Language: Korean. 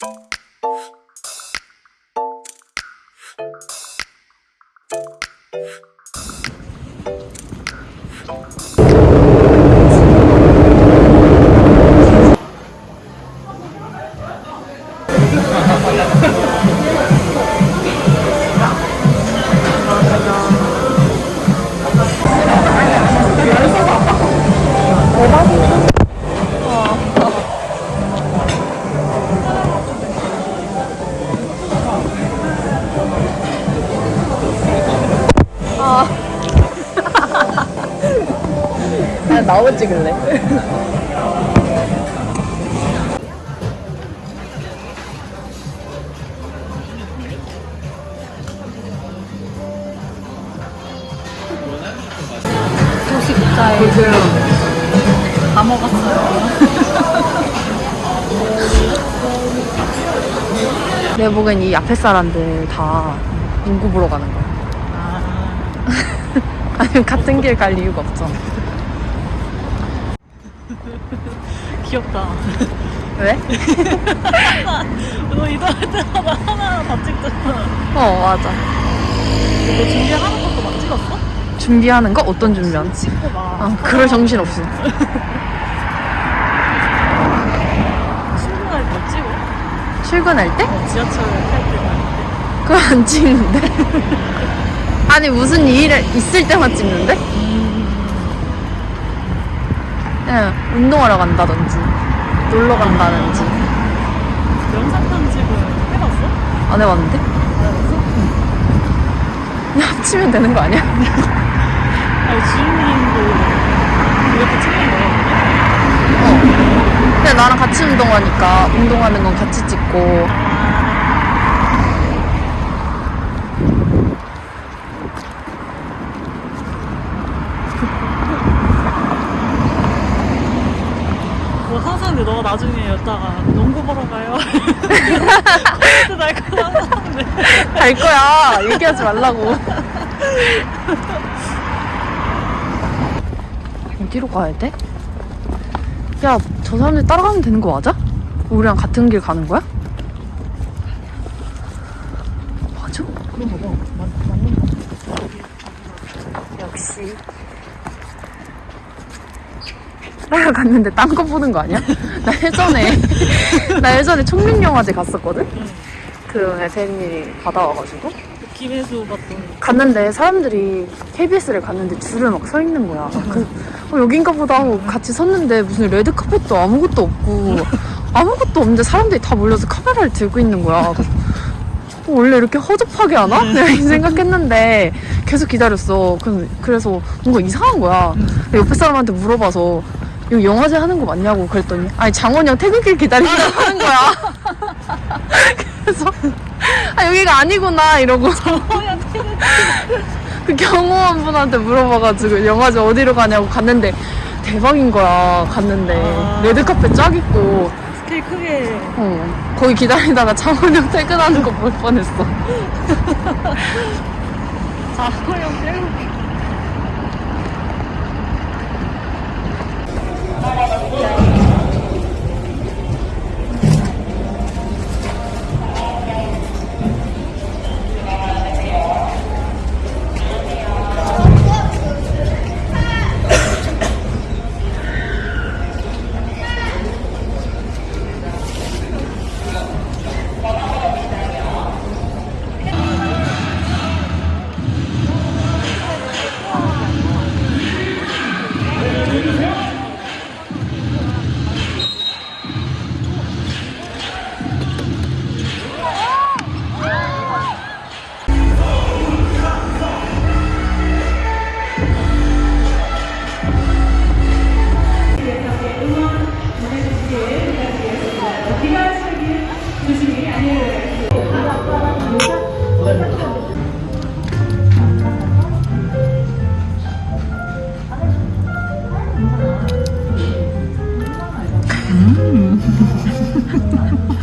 그 냥 나오고 찍을래. 도시 국자에 지금 다 먹었어요. 내 보기엔 이 앞에 사람들 다 농구 보러 가는 거야. 아, 아니면 같은 길 갈 이유가 없잖아. 귀엽다. 왜? 너 이동할 때마다 하나 다 찍잖아. 어, 맞아. 너 준비하는 것도 막 찍었어? 준비하는 거? 어떤 준비하는? 찍고 막. 아, 그럴 정신 없어. 출근할 때 찍어? 출근할 때? 어, 지하철 탈 때. 그거 안 찍는데? 아니, 무슨 일 있을 때만 찍는데? 그냥 운동하러 간다든지, 놀러 간다든지. 영상 편집을 해봤어? 안 해봤는데? 해봤어? 그냥 합치면 되는 거 아니야? 아니, 주인님도 이렇게 찍는 거야? 어. 근데 나랑 같이 운동하니까 운동하는 건 같이 찍고 근데 너가 나중에 여다가 농구 보러 가요. 코멘트 달고 하는데. 갈 거야. 얘기하지 말라고. 어디로 가야 돼? 야, 저 사람들 따라가면 되는 거 맞아? 우리랑 같은 길 가는 거야? 맞아? 그런 거 봐. 맞, 맞는 거. 역시. 따라갔는데 딴 거 보는 거 아니야? 나 예전에, 나 예전에 총림영화제 갔었거든? 그 대리님이 받아와가지고. 김혜수 봤던 갔는데 사람들이 KBS를 갔는데 줄을 막 서 있는 거야. 그 어, 여긴가 보다 하고 같이 섰는데 무슨 레드 카펫도 아무것도 없고 아무것도 없는데 사람들이 다 몰려서 카메라를 들고 있는 거야. 어, 원래 이렇게 허접하게 하나? 내가 이 생각했는데 계속 기다렸어. 그래서, 그래서 뭔가 이상한 거야. 옆에 사람한테 물어봐서 이거 영화제 하는 거 맞냐고 그랬더니. 아니 장원이 형 퇴근길 기다린다고 하는 거야. 그래서 아 여기가 아니구나 이러고. 그 경호원 분한테 물어봐가지고 영화제 어디로 가냐고 갔는데 대박인 거야 갔는데. 아. 레드카펫 쫙 있고. 스케일 크게. 어, 거기 기다리다가 장원영 퇴근하는 거 볼 뻔했어. 자호영 빼고 야 Thank you. 음.